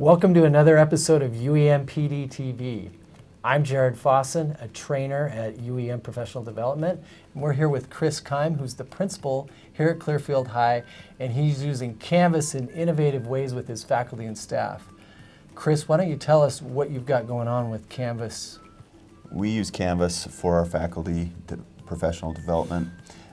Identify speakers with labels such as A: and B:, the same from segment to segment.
A: Welcome to another episode of UEN PD TV. I'm Jared Fossen, a trainer at UEN Professional Development. And we're here with Chris Keim, who's the principal here at Clearfield High, and he's using Canvas in innovative ways with his faculty and staff. Chris, why don't you tell us what you've got going on with Canvas?
B: We use Canvas for our faculty professional development.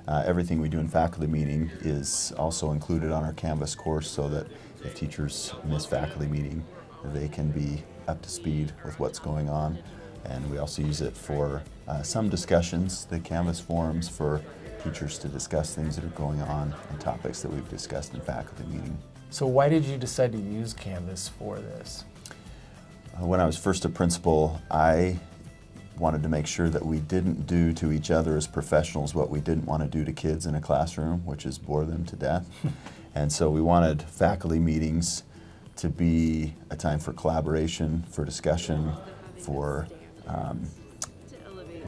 B: Uh, everything we do in faculty meeting is also included on our Canvas course so that if teachers miss faculty meeting, they can be up to speed with what's going on. And we also use it for uh, some discussions, the Canvas forums for teachers to discuss things that are going on and topics that we've discussed in faculty meeting.
A: So why did you decide to use Canvas for this?
B: Uh, when I was first a principal, I wanted to make sure that we didn't do to each other as professionals what we didn't want to do to kids in a classroom, which is bore them to death. and so we wanted faculty meetings to be a time for collaboration, for discussion, for um,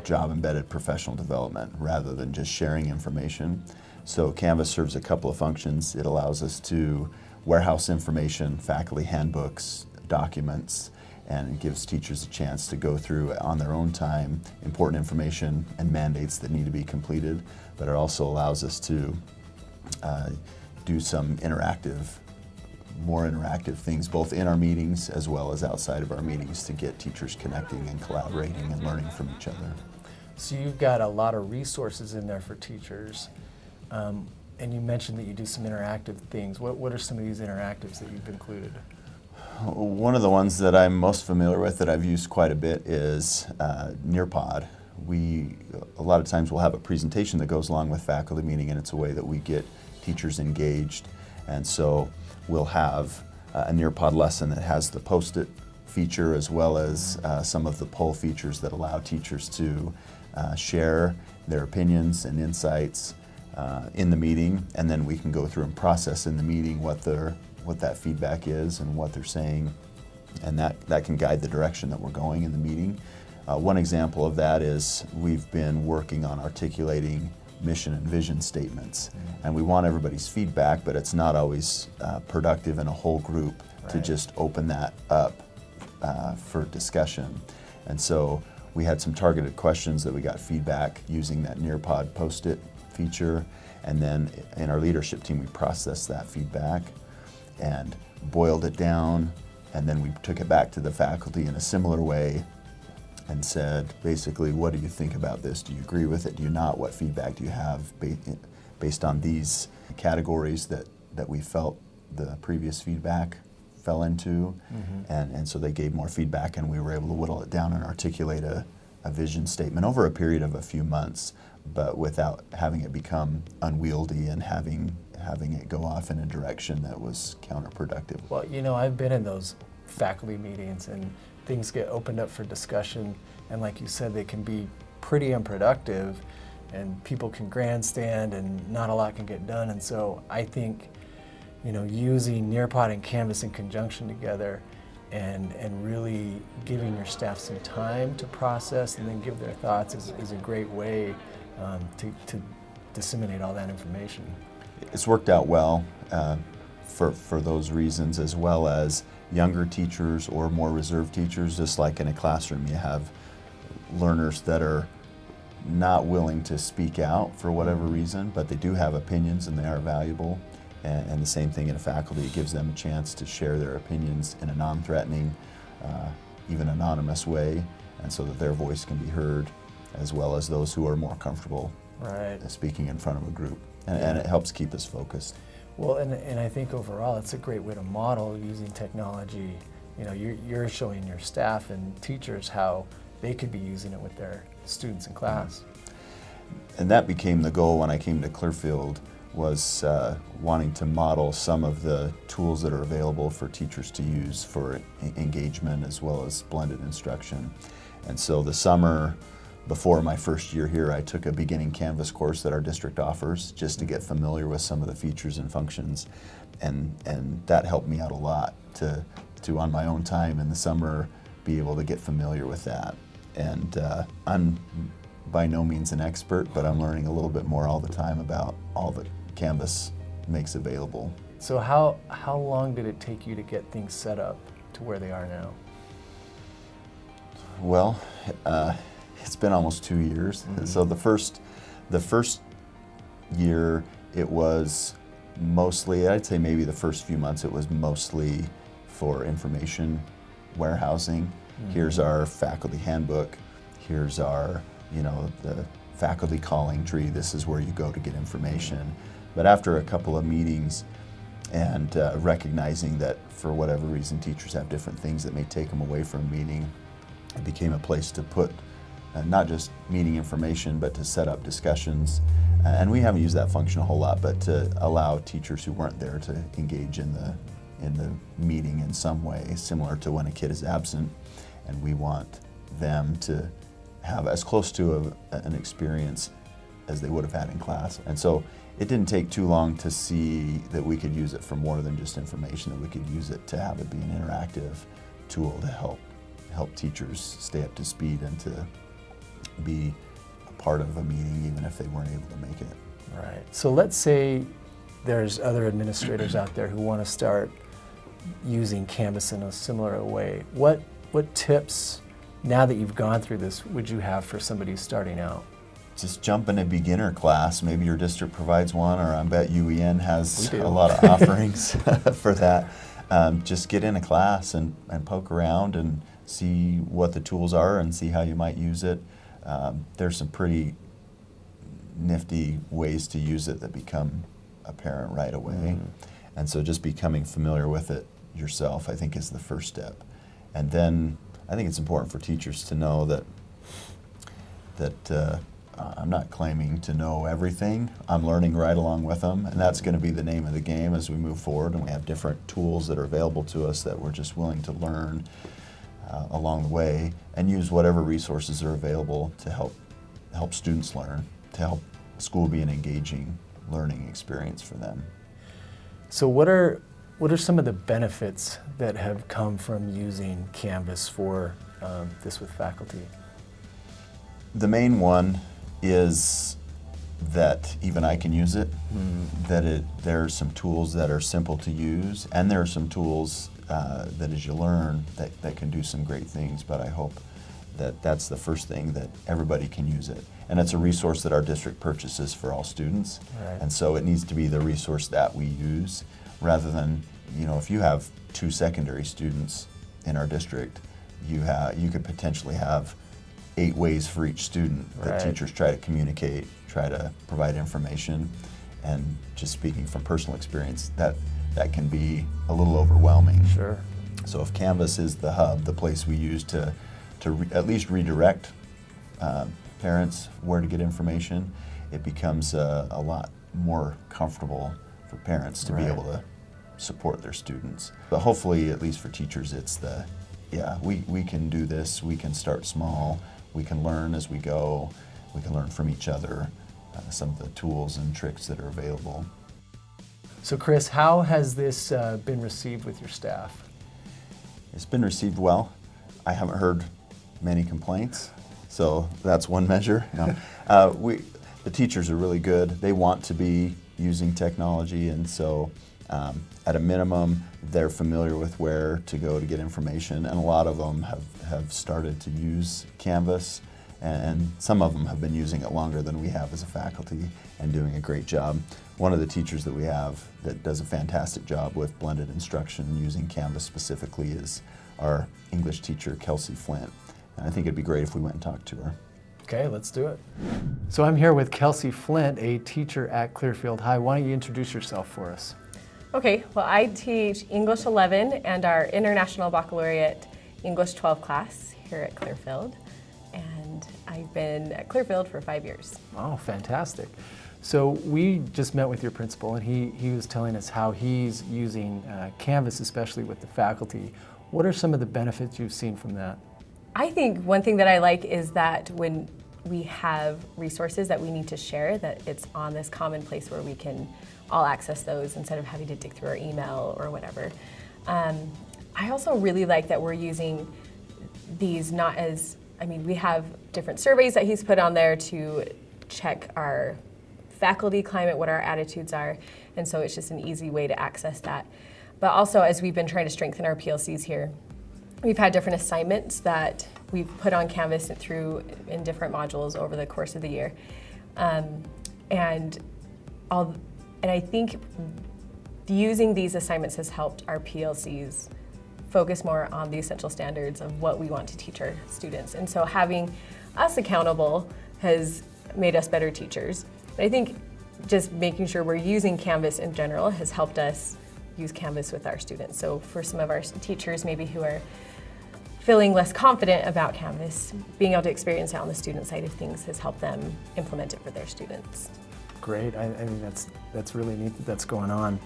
B: job-embedded professional development rather than just sharing information. So Canvas serves a couple of functions. It allows us to warehouse information, faculty handbooks, documents, and it gives teachers a chance to go through on their own time important information and mandates that need to be completed, but it also allows us to uh, do some interactive, more interactive things both in our meetings as well as outside of our meetings to get teachers connecting and collaborating and learning from each other.
A: So you've got a lot of resources in there for teachers. Um, and you mentioned that you do some interactive things. What, what are some of these interactives that you've included?
B: One of the ones that I'm most familiar with that I've used quite a bit is uh, Nearpod. We, a lot of times we'll have a presentation that goes along with faculty meeting and it's a way that we get teachers engaged. And so we'll have uh, a Nearpod lesson that has the post-it feature as well as uh, some of the poll features that allow teachers to uh, share their opinions and insights uh, in the meeting and then we can go through and process in the meeting what their what that feedback is and what they're saying, and that, that can guide the direction that we're going in the meeting. Uh, one example of that is we've been working on articulating mission and vision statements. Mm -hmm. And we want everybody's feedback, but it's not always uh, productive in a whole group right. to just open that up uh, for discussion. And so we had some targeted questions that we got feedback using that Nearpod post-it feature. And then in our leadership team, we processed that feedback and boiled it down and then we took it back to the faculty in a similar way and said basically what do you think about this? Do you agree with it? Do you not? What feedback do you have based on these categories that that we felt the previous feedback fell into? Mm -hmm. and and so they gave more feedback and we were able to whittle it down and articulate a, a vision statement over a period of a few months but without having it become unwieldy and having having it go off in a direction that was counterproductive.
A: Well, you know, I've been in those faculty meetings and things get opened up for discussion and like you said, they can be pretty unproductive and people can grandstand and not a lot can get done. And so I think, you know, using Nearpod and Canvas in conjunction together and, and really giving your staff some time to process and then give their thoughts is, is a great way um, to, to disseminate all that information
B: it's worked out well uh, for, for those reasons as well as younger teachers or more reserved teachers, just like in a classroom you have learners that are not willing to speak out for whatever reason, but they do have opinions and they are valuable. And, and the same thing in a faculty, it gives them a chance to share their opinions in a non-threatening, uh, even anonymous way, and so that their voice can be heard, as well as those who are more comfortable right. speaking in front of a group and, and it helps keep us focused.
A: Well, and, and I think overall it's a great way to model using technology. You know, you're, you're showing your staff and teachers how they could be using it with their students in class.
B: And that became the goal when I came to Clearfield was uh, wanting to model some of the tools that are available for teachers to use for engagement as well as blended instruction. And so the summer before my first year here, I took a beginning Canvas course that our district offers just to get familiar with some of the features and functions. And, and that helped me out a lot to, to, on my own time in the summer, be able to get familiar with that. And uh, I'm by no means an expert, but I'm learning a little bit more all the time about all that Canvas makes available.
A: So how, how long did it take you to get things set up to where they are now?
B: Well, uh, it's been almost two years.
A: Mhm.
B: So the first, the first year, it was mostly. I'd say maybe the first few months, it was mostly for information warehousing. Here's
A: Mhm.
B: our faculty handbook. Here's our, you know, the faculty calling tree. This is where you go to get information. But after a couple of meetings and uh, recognizing that for whatever reason teachers have different things that may take them away from a meeting, it became a place to put uh, not just meeting information, but to set up discussions. Uh, and we haven't used that function a whole lot, but to allow teachers who weren't there to engage in the in the meeting in some way, similar to when a kid is absent, and we want them to have as close to a, an experience as they would have had in class. And so it didn't take too long to see that we could use it for more than just information, that we could use it to have it be an interactive tool to help help teachers stay up to speed and to be a part of a meeting even if they weren't able to make it.
A: Right. So let's say there's other administrators out there who want to start using Canvas in a similar way. What what tips now that you've gone through this would you have for somebody who's starting out?
B: Just jump in a beginner class. Maybe your district provides one, or I bet UEN has a lot of offerings for that. Um, just get in a class and, and poke around and see what the tools are and see how you might use it. Um, there's some pretty nifty ways to use it that become apparent right away.
A: Mhm.
B: And so just becoming familiar with it yourself, I think, is the first step. And then I think it's important for teachers to know that that uh, I'm not claiming to know everything. I'm learning right along with them, and that's going to be the name of the game as we move forward. And we have different tools that are available to us that we're just willing to learn uh, along the way and use whatever resources are available to help help students learn, to help school be an engaging learning experience for them.
A: So what are what are some of the benefits that have come from using Canvas for um, this with faculty?
B: The main one is that even I can use it. That it there are some tools that are simple to use, and there are some tools uh, that, as you learn, that, that can do some great things. But I hope that that's the first thing that everybody can use it, and it's a resource that our district purchases for all students,
A: Right.
B: and so it needs to be the resource that we use, rather than you know if you have two secondary students in our district, you have you could potentially have eight ways for each student that
A: Right.
B: teachers try to communicate, try to provide information, and just speaking from personal experience, that that can be a little overwhelming.
A: Sure.
B: So if Canvas is the hub, the place we use to to re- at least redirect uh, parents where to get information, it becomes a, a lot more comfortable for parents to be able to support their students. But hopefully, at least for teachers, it's the yeah we, we can do this. We can start small. We can learn as we go. We can learn from each other. Uh, some of the tools and tricks that are available.
A: So Chris, how has this uh, been received with your staff?
B: It's been received well. I haven't heard many complaints, so that's one measure. No. uh, we, the teachers are really good. They want to be using technology, and so um, at a minimum, they're familiar with where to go to get information, and a lot of them have, have started to use Canvas, and some of them have been using it longer than we have as a faculty and doing a great job. One of the teachers that we have that does a fantastic job with blended instruction using Canvas specifically is our English teacher, Kelsey Flint. And I think it'd be great if we went and talked to her.
A: Okay, let's do it. So I'm here with Kelsey Flint, a teacher at Clearfield High. Why don't you introduce yourself for us?
C: Okay, well, I teach English 11 and our International Baccalaureate English 12 class here at Clearfield. And I've been at Clearfield for five years.
A: Oh, fantastic. So we just met with your principal, and he, he was telling us how he's using uh, Canvas, especially with the faculty. What are some of the benefits you've seen from that?
C: I think one thing that I like is that when we have resources that we need to share, that it's on this common place where we can all access those instead of having to dig through our email or whatever. Um, I also really like that we're using these not as, I mean, we have different surveys that he's put on there to check our faculty climate, what our attitudes are, and so it's just an easy way to access that. But also, as we've been trying to strengthen our PLCs here, we've had different assignments that we've put on Canvas through in different modules over the course of the year. Um, and, all, and I think using these assignments has helped our PLCs focus more on the essential standards of what we want to teach our students. And so having us accountable has made us better teachers. But I think just making sure we're using Canvas in general has helped us use Canvas with our students. So for some of our teachers maybe who are feeling less confident about Canvas, being able to experience it on the student side of things has helped them implement it for their students.
A: Great. I, I mean, that's, that's really neat that that's going on.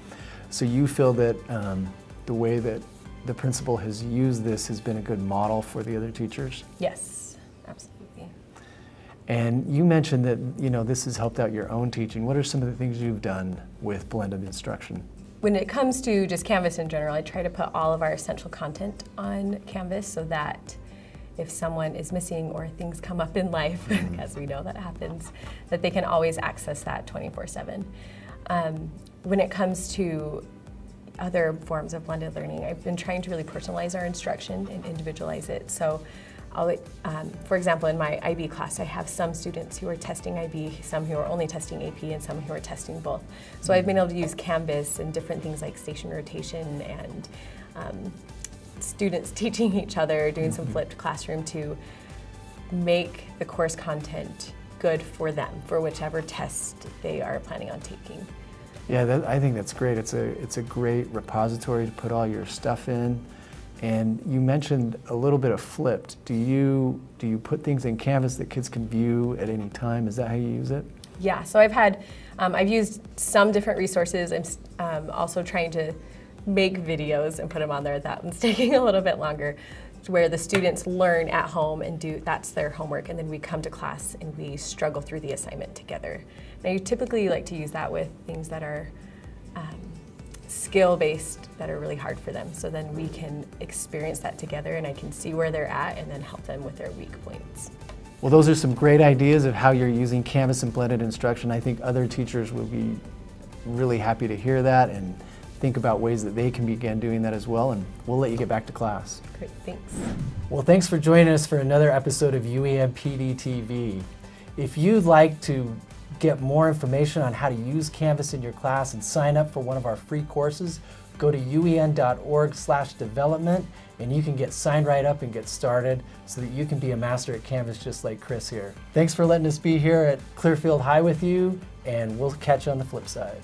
A: So you feel that um, the way that the principal has used this has been a good model for the other teachers?
C: Yes, absolutely.
A: And you mentioned that you know this has helped out your own teaching. What are some of the things you've done with blended instruction?
C: When it comes to just Canvas in general, I try to put all of our essential content on Canvas so that if someone is missing or things come up in life,
A: Mm-hmm.
C: as we know that happens, that they can always access that 24-7. Um, when it comes to other forms of blended learning, I've been trying to really personalize our instruction and individualize it. So um, for example, in my IB class, I have some students who are testing IB, some who are only testing AP, and some who are testing both. So I've been able to use Canvas and different things like station rotation and um, students teaching each other, doing some flipped classroom to make the course content good for them, for whichever test they are planning on taking.
A: Yeah, that, I think that's great. It's a it's a great repository to put all your stuff in. And you mentioned a little bit of flipped. Do you do you put things in Canvas that kids can view at any time? Is that how you use it?
C: Yeah, so I've had, um, I've used some different resources. I'm um, also trying to make videos and put them on there. That one's taking a little bit longer, where the students learn at home and do, that's their homework, and then we come to class and we struggle through the assignment together. Now you typically like to use that with things that are um, skill-based, that are really hard for them, so then we can experience that together and I can see where they're at and then help them with their weak points.
A: Well, those are some great ideas of how you're using Canvas and blended instruction. I think other teachers will be really happy to hear that and think about ways that they can begin doing that as well. And we'll let you get back to class.
C: Great, thanks.
A: Well, thanks for joining us for another episode of UEN PD TV. If you'd like to get more information on how to use Canvas in your class and sign up for one of our free courses, go to uen.org/development and you can get signed right up and get started so that you can be a master at Canvas just like Chris here. Thanks for letting us be here at Clearfield High with you and we'll catch you on the flip side.